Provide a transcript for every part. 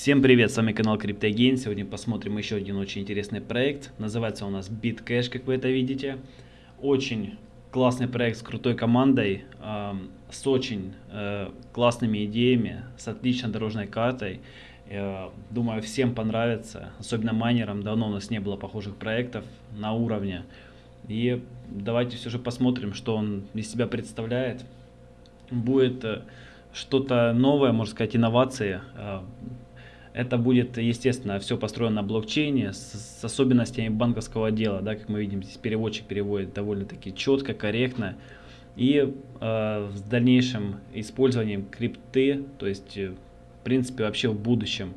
Всем привет, с вами канал CryptoGain. Сегодня посмотрим еще один очень интересный проект. Называется у нас BitCash, как вы это видите. Очень классный проект с крутой командой, с очень э, классными идеями, с отличной дорожной картой. Э, думаю, всем понравится, особенно майнерам. Давно у нас не было похожих проектов на уровне. И давайте все же посмотрим, что он из себя представляет. Будет э, что-то новое, можно сказать, инновации это будет, естественно, все построено на блокчейне с, с особенностями банковского дела. Да, как мы видим, здесь переводчик переводит довольно-таки четко, корректно. И э, с дальнейшим использованием крипты, то есть, э, в принципе, вообще в будущем,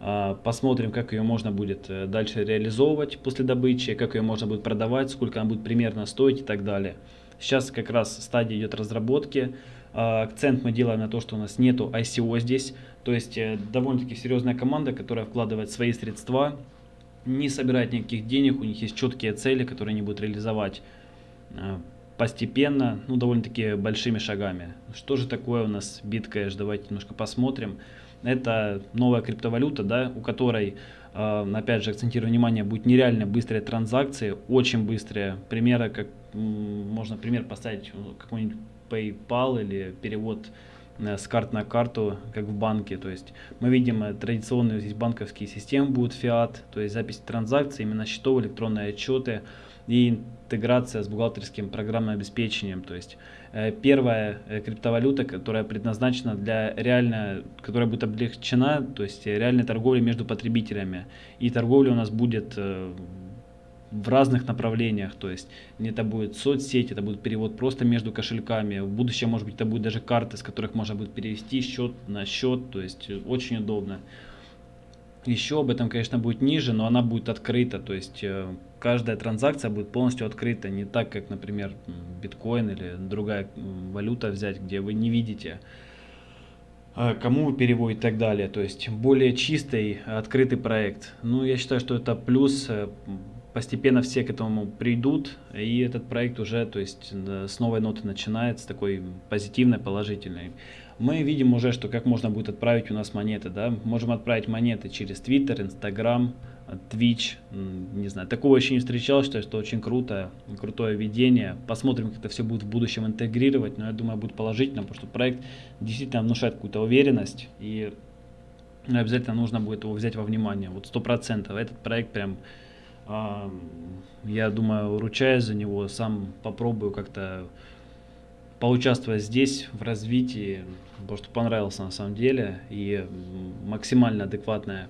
э, посмотрим, как ее можно будет э, дальше реализовывать после добычи, как ее можно будет продавать, сколько она будет примерно стоить и так далее. Сейчас как раз стадия идет разработки. Э, акцент мы делаем на то, что у нас нету ICO здесь. То есть э, довольно-таки серьезная команда, которая вкладывает свои средства, не собирает никаких денег, у них есть четкие цели, которые они будут реализовать э, постепенно, ну довольно-таки большими шагами. Что же такое у нас BitCash? Давайте немножко посмотрим. Это новая криптовалюта, да, у которой, э, опять же, акцентирую внимание, будет нереально быстрые транзакции, очень быстрые. Примеры, как можно пример поставить какой-нибудь PayPal или перевод Э, с карт на карту, как в банке. То есть мы видим э, традиционные здесь банковские системы будут фиат, то есть запись транзакций, именно счетов, электронные отчеты и интеграция с бухгалтерским программным обеспечением. То есть э, первая криптовалюта, которая предназначена для реально, которая будет облегчена, то есть реальной торговли между потребителями. И торговля у нас будет в разных направлениях, то есть это будет соцсеть, это будет перевод просто между кошельками, в будущем, может быть, это будет даже карты, с которых можно будет перевести счет на счет, то есть очень удобно. Еще об этом, конечно, будет ниже, но она будет открыта, то есть э, каждая транзакция будет полностью открыта, не так, как, например, биткоин или другая валюта взять, где вы не видите, э, кому вы переводите и так далее. То есть более чистый, открытый проект. Ну, я считаю, что это плюс э, постепенно все к этому придут, и этот проект уже, то есть с новой ноты начинается, такой позитивной, положительной. Мы видим уже, что как можно будет отправить у нас монеты, да, можем отправить монеты через Twitter, Instagram, Twitch, не знаю, такого еще не встречал, считаю, что очень круто, крутое видение. Посмотрим, как это все будет в будущем интегрировать, но я думаю, будет положительно, потому что проект действительно внушает какую-то уверенность, и обязательно нужно будет его взять во внимание, вот сто процентов. Этот проект прям я думаю, ручаюсь за него, сам попробую как-то поучаствовать здесь в развитии, потому что понравился на самом деле, и максимально адекватная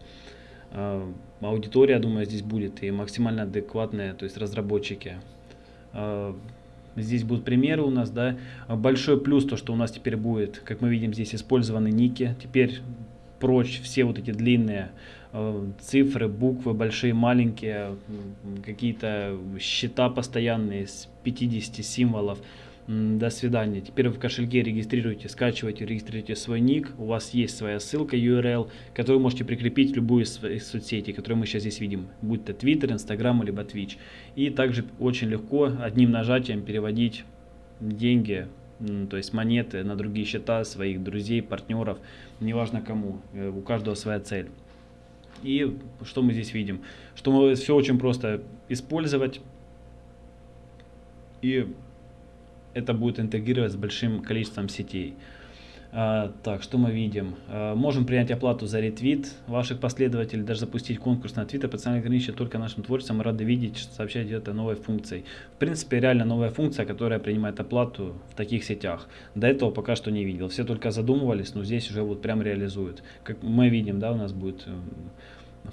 э, аудитория, думаю, здесь будет, и максимально адекватные, то есть разработчики. Э, здесь будут примеры у нас, да. Большой плюс то, что у нас теперь будет, как мы видим, здесь использованы ники. Теперь прочь все вот эти длинные цифры, буквы, большие, маленькие, какие-то счета постоянные с 50 символов. До свидания. Теперь в кошельке регистрируете, скачиваете, регистрируете свой ник. У вас есть своя ссылка URL, которую можете прикрепить в любую из, из соцсетей, которые мы сейчас здесь видим. Будь то Twitter, Instagram, либо Twitch. И также очень легко одним нажатием переводить деньги то есть монеты на другие счета своих друзей, партнеров, неважно кому, э, у каждого своя цель. И что мы здесь видим? Что мы все очень просто использовать, и это будет интегрировать с большим количеством сетей. А, так, что мы видим? А, можем принять оплату за ретвит ваших последователей, даже запустить конкурс на твиттер. Пацаны ограничивают только нашим творчеством. Рады видеть, сообщать это новой функцией. В принципе, реально новая функция, которая принимает оплату в таких сетях. До этого пока что не видел. Все только задумывались, но здесь уже вот прям реализуют. Как мы видим, да, у нас будет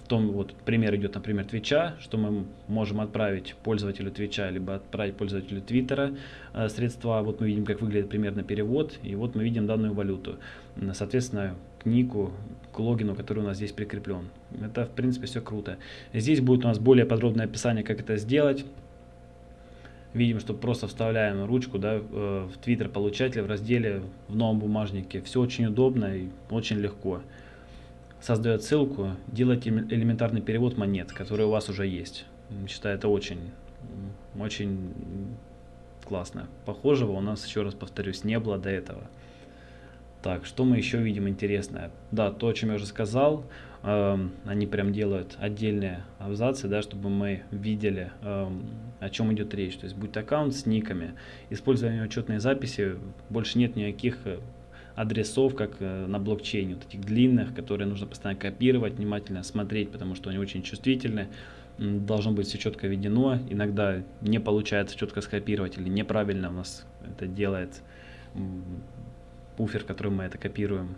в том вот пример идет, например, Твича, что мы можем отправить пользователю Твича, либо отправить пользователю Твиттера э, средства. Вот мы видим, как выглядит примерно перевод, и вот мы видим данную валюту. Соответственно, к нику, к логину, который у нас здесь прикреплен. Это, в принципе, все круто. Здесь будет у нас более подробное описание, как это сделать. Видим, что просто вставляем ручку да, э, в Twitter получателя в разделе в новом бумажнике. Все очень удобно и очень легко создает ссылку, делайте элементарный перевод монет, которые у вас уже есть. Считаю, это очень, очень классно. Похожего у нас, еще раз повторюсь, не было до этого. Так, что мы еще видим интересное? Да, то, о чем я уже сказал, э, они прям делают отдельные абзацы, да, чтобы мы видели, э, о чем идет речь. То есть будет аккаунт с никами, использование учетной записи, больше нет никаких э, адресов, как э, на блокчейне, вот этих длинных, которые нужно постоянно копировать, внимательно смотреть, потому что они очень чувствительны. Должно быть все четко введено. Иногда не получается четко скопировать или неправильно у нас это делает пуфер, который мы это копируем.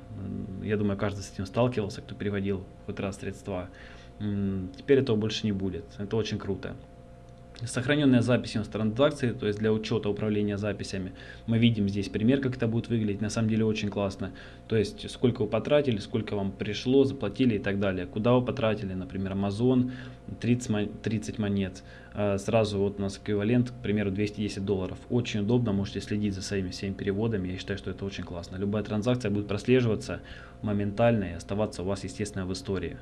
Я думаю, каждый с этим сталкивался, кто переводил хоть раз средства. Теперь этого больше не будет. Это очень круто. Сохраненная запись транзакции, то есть для учета управления записями. Мы видим здесь пример, как это будет выглядеть. На самом деле очень классно. То есть сколько вы потратили, сколько вам пришло, заплатили и так далее. Куда вы потратили, например, Amazon 30, 30 монет. А, сразу вот у нас эквивалент, к примеру, 210 долларов. Очень удобно, можете следить за своими всеми переводами. Я считаю, что это очень классно. Любая транзакция будет прослеживаться моментально и оставаться у вас, естественно, в истории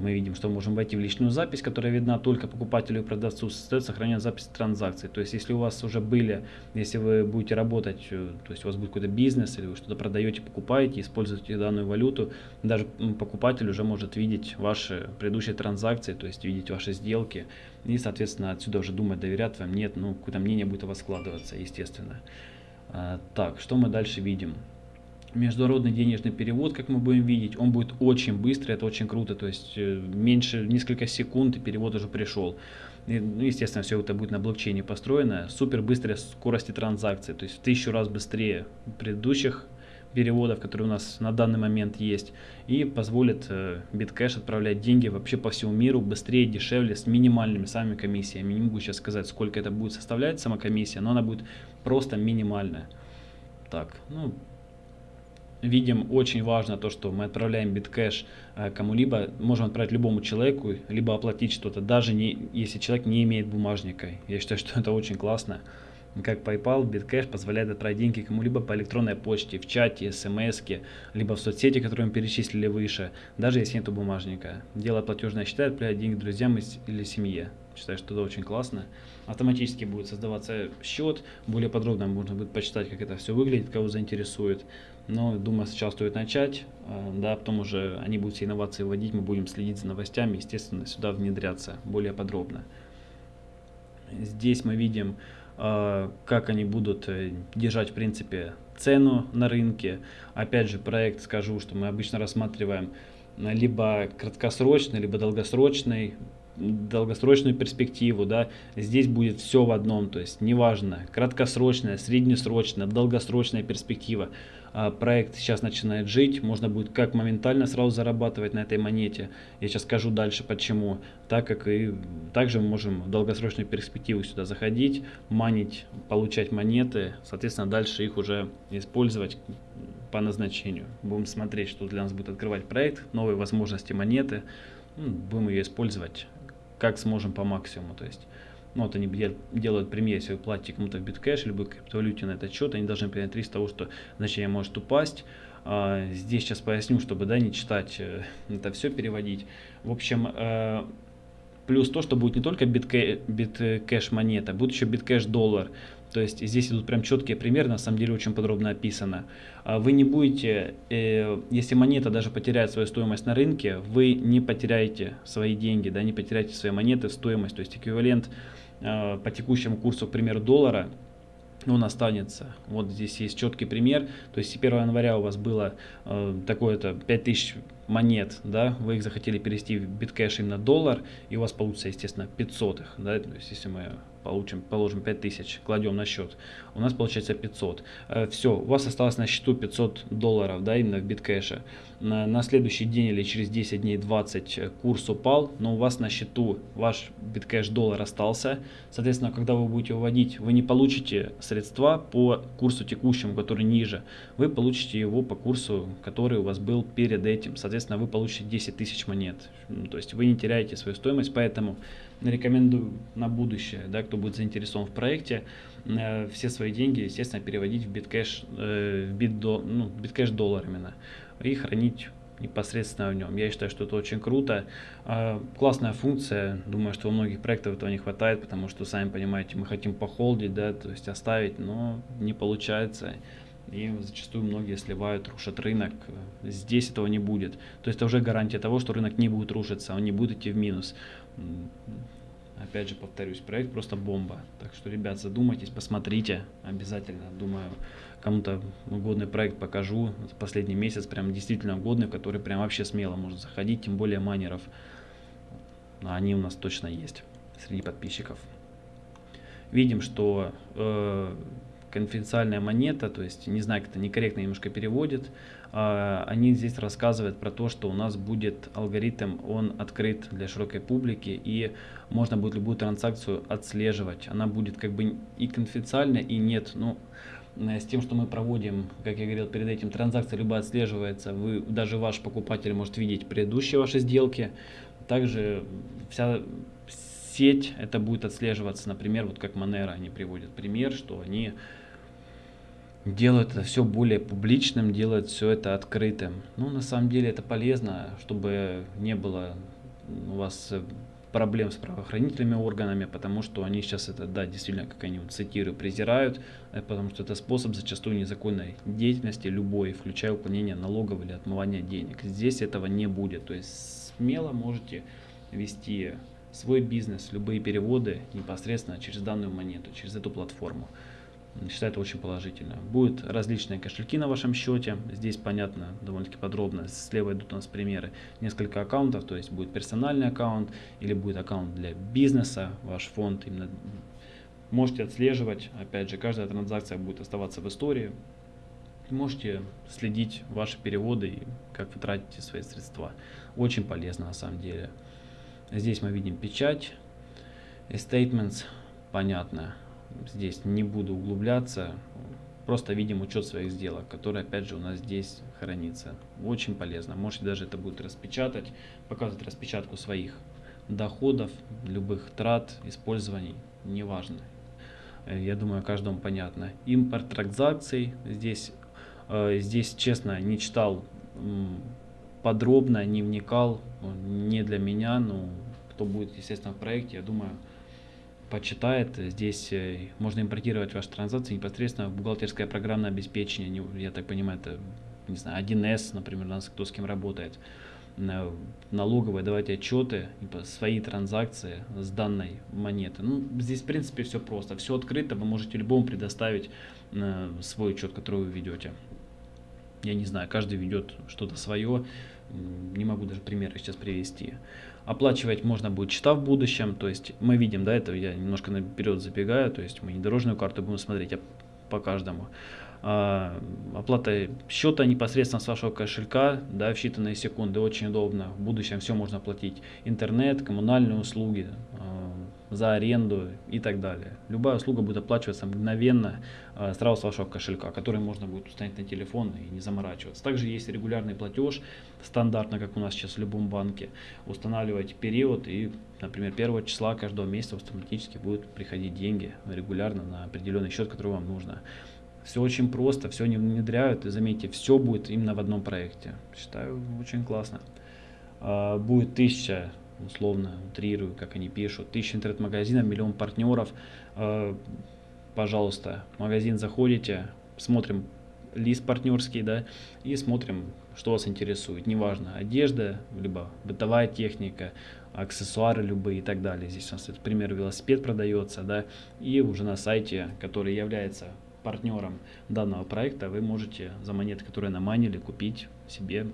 мы видим, что можем войти в личную запись, которая видна только покупателю и продавцу, стоит сохранять запись транзакций. То есть, если у вас уже были, если вы будете работать, э, то есть у вас будет какой-то бизнес, или вы что-то продаете, покупаете, используете данную валюту, даже покупатель уже может видеть ваши предыдущие транзакции, то есть видеть ваши сделки, и, соответственно, отсюда уже думать, доверять вам, нет, ну, какое-то мнение будет у вас складываться, естественно. А, так, что мы дальше видим? Международный денежный перевод, как мы будем видеть, он будет очень быстрый, это очень круто, то есть э, меньше несколько секунд и перевод уже пришел. И, ну, естественно, все это будет на блокчейне построено. Супер быстрая скорость транзакций, то есть в тысячу раз быстрее предыдущих переводов, которые у нас на данный момент есть, и позволит э, Bitcash отправлять деньги вообще по всему миру быстрее, дешевле, с минимальными самыми комиссиями. Не могу сейчас сказать, сколько это будет составлять сама комиссия, но она будет просто минимальная. Так, ну, видим очень важно то, что мы отправляем биткэш э, кому-либо, можем отправить любому человеку, либо оплатить что-то, даже не, если человек не имеет бумажника. Я считаю, что это очень классно. Как PayPal, Bitcash позволяет отправить деньги кому-либо по электронной почте, в чате, смс, либо в соцсети, которые мы перечислили выше, даже если нет бумажника. Делая платежное счета, отправлять деньги друзьям или семье. Считаю, что это очень классно. Автоматически будет создаваться счет. Более подробно можно будет почитать, как это все выглядит, кого заинтересует. Но думаю, сейчас стоит начать. А, да, потом уже они будут все инновации вводить, мы будем следить за новостями, естественно, сюда внедряться более подробно. Здесь мы видим, как они будут э, держать, в принципе, цену на рынке. Опять же, проект скажу, что мы обычно рассматриваем либо краткосрочный, либо долгосрочный долгосрочную перспективу, да, здесь будет все в одном, то есть неважно, краткосрочная, среднесрочная, долгосрочная перспектива. А проект сейчас начинает жить, можно будет как моментально сразу зарабатывать на этой монете, я сейчас скажу дальше почему, так как и также мы можем в долгосрочную перспективу сюда заходить, манить, получать монеты, соответственно дальше их уже использовать по назначению. Будем смотреть, что для нас будет открывать проект, новые возможности монеты, будем ее использовать как сможем по максимуму. То есть, ну, вот они делают пример, если вы платите кому-то в BitCash, либо криптовалюте на этот счет, они должны принять риск того, что значение может упасть. А, здесь сейчас поясню, чтобы да, не читать э, это все, переводить. В общем, э, плюс то, что будет не только BitCash монета, будет еще BitCash доллар. То есть здесь идут прям четкие примеры, на самом деле очень подробно описано. А вы не будете, э, если монета даже потеряет свою стоимость на рынке, вы не потеряете свои деньги, да, не потеряете свои монеты стоимость. То есть эквивалент э, по текущему курсу, к примеру, доллара, он останется. Вот здесь есть четкий пример. То есть 1 января у вас было э, такое-то 5000 монет, да, вы их захотели перевести в биткэш на доллар, и у вас получится, естественно, 500 их, да, то есть если мы получим, положим 5000, кладем на счет, у нас получается 500. Э, Все, у вас осталось на счету 500 долларов, да, именно в биткэше. На, на следующий день или через 10 дней 20 э, курс упал, но у вас на счету ваш биткэш доллар остался. Соответственно, когда вы будете выводить, вы не получите средства по курсу текущему, который ниже. Вы получите его по курсу, который у вас был перед этим. Соответственно, вы получите 10 тысяч монет. То есть вы не теряете свою стоимость, поэтому рекомендую на будущее, да, кто будет заинтересован в проекте, э, все свои деньги, естественно, переводить в биткэш, э, в битдо, ну, биткэш доллар именно, и хранить непосредственно в нем. Я считаю, что это очень круто. Э, классная функция. Думаю, что у многих проектов этого не хватает, потому что, сами понимаете, мы хотим похолдить, да, то есть оставить, но не получается. И зачастую многие сливают, рушат рынок. Здесь этого не будет. То есть это уже гарантия того, что рынок не будет рушиться, он не будет идти в минус. Опять же, повторюсь, проект просто бомба. Так что, ребят, задумайтесь, посмотрите обязательно. Думаю, кому-то годный проект покажу. Последний месяц прям действительно годный, в который прям вообще смело можно заходить, тем более майнеров. Они у нас точно есть среди подписчиков. Видим, что э, конфиденциальная монета, то есть, не знаю, как это некорректно немножко переводит, э, они здесь рассказывают про то, что у нас будет алгоритм, он открыт для широкой публики, и можно будет любую транзакцию отслеживать. Она будет как бы и конфиденциальная, и нет. Ну, с тем, что мы проводим, как я говорил перед этим, транзакция любая отслеживается, вы, даже ваш покупатель может видеть предыдущие ваши сделки. Также вся сеть это будет отслеживаться, например, вот как Monero они приводят пример, что они делают это все более публичным, делают все это открытым. Ну, на самом деле это полезно, чтобы не было у вас проблем с правоохранительными органами, потому что они сейчас это, да, действительно, как они вот цитирую, презирают, э, потому что это способ зачастую незаконной деятельности любой, включая уклонение налогов или отмывание денег. Здесь этого не будет, то есть смело можете вести свой бизнес, любые переводы непосредственно через данную монету, через эту платформу. Считаю это очень положительно. Будут различные кошельки на вашем счете. Здесь понятно довольно-таки подробно. Слева идут у нас примеры. Несколько аккаунтов, то есть будет персональный аккаунт или будет аккаунт для бизнеса, ваш фонд. Именно можете отслеживать. Опять же, каждая транзакция будет оставаться в истории. Можете следить ваши переводы и как вы тратите свои средства. Очень полезно на самом деле. Здесь мы видим печать, statements, понятно. Здесь не буду углубляться, просто видим учет своих сделок, который опять же у нас здесь хранится. Очень полезно. Можете даже это будет распечатать, показывать распечатку своих доходов, любых трат, использований, неважно. Я думаю, каждому понятно. Импорт транзакций. Здесь, э, здесь честно, не читал подробно, не вникал, не для меня, но кто будет, естественно, в проекте, я думаю, почитает. Здесь э, можно импортировать ваши транзакции непосредственно в бухгалтерское программное обеспечение. Я так понимаю, это, не знаю, 1С, например, у нас кто с кем работает. Налоговые давать отчеты, свои транзакции с данной монеты. Ну, здесь, в принципе, все просто. Все открыто, вы можете любому предоставить э, свой учет, который вы ведете. Я не знаю, каждый ведет что-то свое не могу даже примеры сейчас привести. Оплачивать можно будет счета в будущем, то есть мы видим, да, это я немножко наперед забегаю, то есть мы не дорожную карту будем смотреть, а по каждому. А, оплата счета непосредственно с вашего кошелька, да, в считанные секунды, очень удобно. В будущем все можно оплатить. Интернет, коммунальные услуги, а, за аренду и так далее. Любая услуга будет оплачиваться мгновенно а, сразу с вашего кошелька, который можно будет установить на телефон и не заморачиваться. Также есть регулярный платеж, стандартно, как у нас сейчас в любом банке. Устанавливаете период и, например, первого числа каждого месяца автоматически будут приходить деньги регулярно на определенный счет, который вам нужно. Все очень просто, все не внедряют, и заметьте, все будет именно в одном проекте. Считаю, очень классно. А, будет тысяча условно утрирую, как они пишут, тысяча интернет-магазинов, миллион партнеров. Э, пожалуйста, в магазин заходите, смотрим лист партнерский, да, и смотрим, что вас интересует. Неважно, одежда, либо бытовая техника, аксессуары любые и так далее. Здесь у нас, это, пример, велосипед продается, да, и уже на сайте, который является партнером данного проекта, вы можете за монеты, которые наманили, купить себе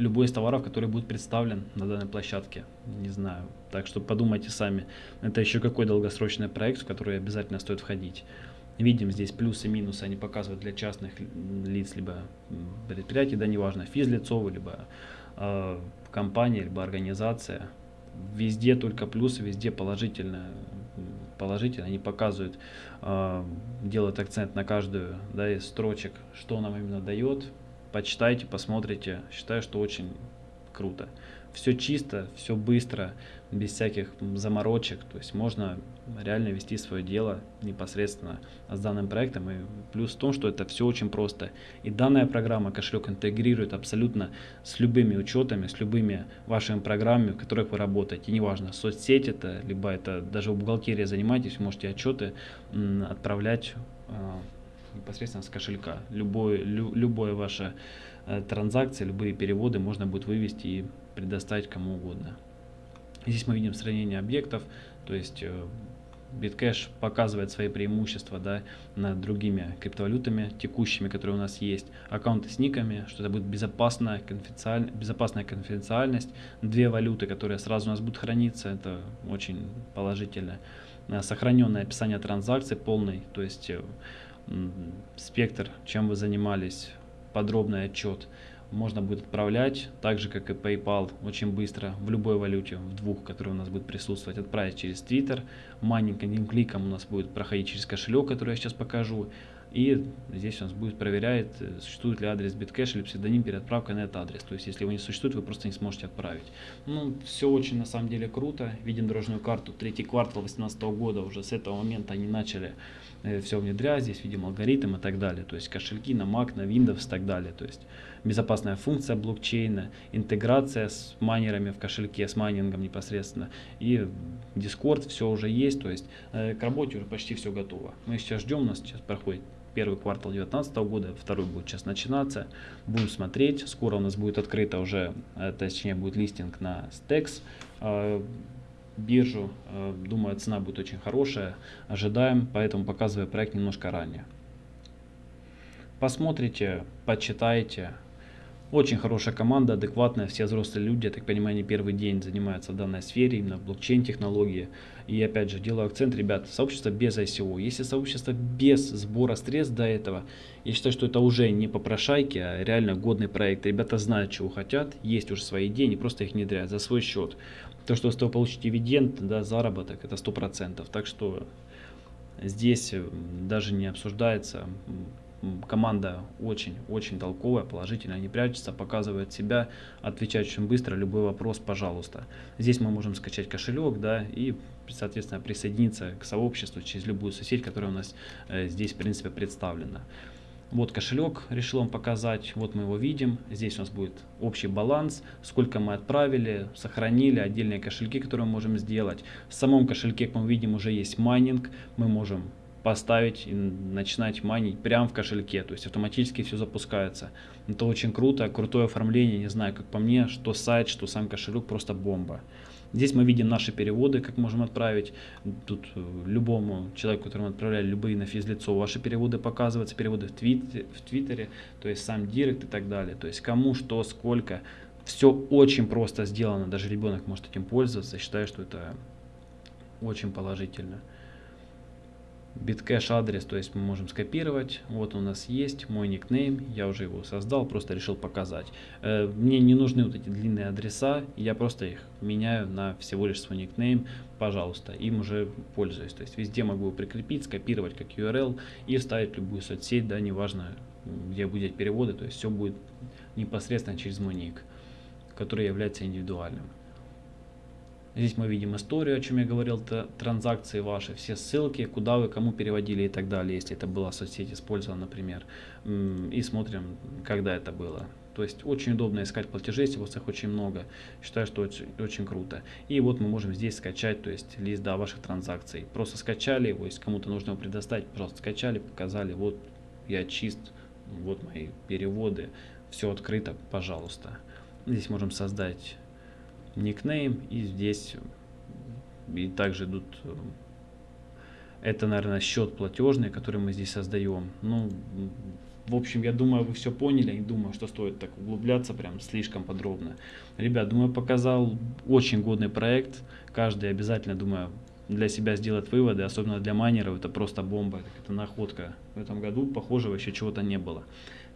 любой из товаров, который будет представлен на данной площадке. Не знаю. Так что подумайте сами. Это еще какой долгосрочный проект, в который обязательно стоит входить. Видим здесь плюсы и минусы, они показывают для частных лиц, либо предприятий, да неважно, физлицо, либо э, компания, либо организация. Везде только плюсы, везде положительно, положительно. Они показывают, э, делают акцент на каждую да, из строчек, что нам именно дает, почитайте, посмотрите. Считаю, что очень круто. Все чисто, все быстро, без всяких заморочек. То есть можно реально вести свое дело непосредственно с данным проектом. И плюс в том, что это все очень просто. И данная программа кошелек интегрирует абсолютно с любыми учетами, с любыми вашими программами, в которых вы работаете. Неважно, соцсеть это, либо это даже в бухгалтерии занимаетесь, можете отчеты отправлять а, непосредственно с кошелька. Любое, лю, любое ваше э, транзакции, любые переводы можно будет вывести и предоставить кому угодно. Здесь мы видим сравнение объектов, то есть э, Bitcash показывает свои преимущества да, над другими криптовалютами текущими, которые у нас есть. Аккаунты с никами, что это будет безопасная, конфиденциаль... безопасная конфиденциальность. Две валюты, которые сразу у нас будут храниться, это очень положительно. Сохраненное описание транзакций полный, то есть э, спектр, чем вы занимались, подробный отчет можно будет отправлять, так же как и PayPal, очень быстро, в любой валюте, в двух, которые у нас будет присутствовать, отправить через Twitter. Одним кликом у нас будет проходить через кошелек, который я сейчас покажу. И здесь у нас будет проверяет, э, существует ли адрес Bitcash или псевдоним перед отправкой на этот адрес. То есть, если его не существует, вы просто не сможете отправить. Ну, все очень на самом деле круто. Видим дорожную карту. Третий квартал 2018 года. Уже с этого момента они начали э, все внедрять. Здесь видим алгоритм и так далее. То есть, кошельки на Mac, на Windows и так далее. То есть, безопасная функция блокчейна, интеграция с майнерами в кошельке, с майнингом непосредственно. И Discord все уже есть. То есть, э, к работе уже почти все готово. Мы сейчас ждем, у нас сейчас проходит первый квартал 2019 года, второй будет сейчас начинаться. Будем смотреть, скоро у нас будет открыто уже, э, точнее будет листинг на Stex э, биржу. Э, думаю, цена будет очень хорошая, ожидаем, поэтому показываю проект немножко ранее. Посмотрите, почитайте, очень хорошая команда, адекватная, все взрослые люди, я так понимаю, не первый день занимаются в данной сфере, именно в блокчейн-технологии. И опять же, делаю акцент, ребят, сообщество без ICO. Если сообщество без сбора средств до этого, я считаю, что это уже не попрошайки, а реально годный проект. Ребята знают, чего хотят, есть уже свои идеи, не просто их внедряют за свой счет. То, что с того получить дивиденд, да, заработок, это 100%. Так что здесь даже не обсуждается команда очень-очень толковая, положительная, не прячется, показывает себя, отвечает очень быстро, любой вопрос, пожалуйста. Здесь мы можем скачать кошелек, да, и, соответственно, присоединиться к сообществу через любую соседь, которая у нас э, здесь, в принципе, представлена. Вот кошелек, решил вам показать, вот мы его видим, здесь у нас будет общий баланс, сколько мы отправили, сохранили, отдельные кошельки, которые мы можем сделать. В самом кошельке, как мы видим, уже есть майнинг, мы можем поставить и начинать майнить прямо в кошельке, то есть автоматически все запускается. Это очень круто, крутое оформление, не знаю, как по мне, что сайт, что сам кошелек, просто бомба. Здесь мы видим наши переводы, как можем отправить. Тут э, любому человеку, которому отправляли любые на физлицо, ваши переводы показываются, переводы в, твит, в Твиттере, то есть сам direct и так далее. То есть кому, что, сколько. Все очень просто сделано, даже ребенок может этим пользоваться. Я считаю, что это очень положительно. BitCash адрес, то есть мы можем скопировать. Вот у нас есть мой никнейм, я уже его создал, просто решил показать. Э, мне не нужны вот эти длинные адреса, я просто их меняю на всего лишь свой никнейм, пожалуйста, им уже пользуюсь. То есть везде могу прикрепить, скопировать как URL и вставить любую соцсеть, да, неважно, где будет переводы, то есть все будет непосредственно через мой ник, который является индивидуальным. Здесь мы видим историю, о чем я говорил, транзакции ваши, все ссылки, куда вы кому переводили и так далее, если это была соцсеть использована, например. И смотрим, когда это было. То есть очень удобно искать платежи, если у вас их очень много. Считаю, что очень, очень круто. И вот мы можем здесь скачать, то есть лист да, ваших транзакций. Просто скачали его, если кому-то нужно его предоставить, пожалуйста, скачали, показали, вот я чист, вот мои переводы, все открыто, пожалуйста. Здесь можем создать никнейм и здесь и также идут это наверное счет платежный который мы здесь создаем ну в общем я думаю вы все поняли не думаю что стоит так углубляться прям слишком подробно. Ребят думаю показал очень годный проект. Каждый обязательно думаю для себя сделать выводы особенно для майнеров. Это просто бомба это находка. В этом году похожего еще чего-то не было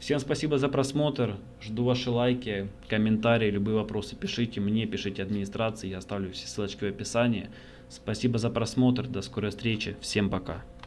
Всем спасибо за просмотр. Жду ваши лайки, комментарии, любые вопросы пишите мне, пишите администрации. Я оставлю все ссылочки в описании. Спасибо за просмотр. До скорой встречи. Всем пока.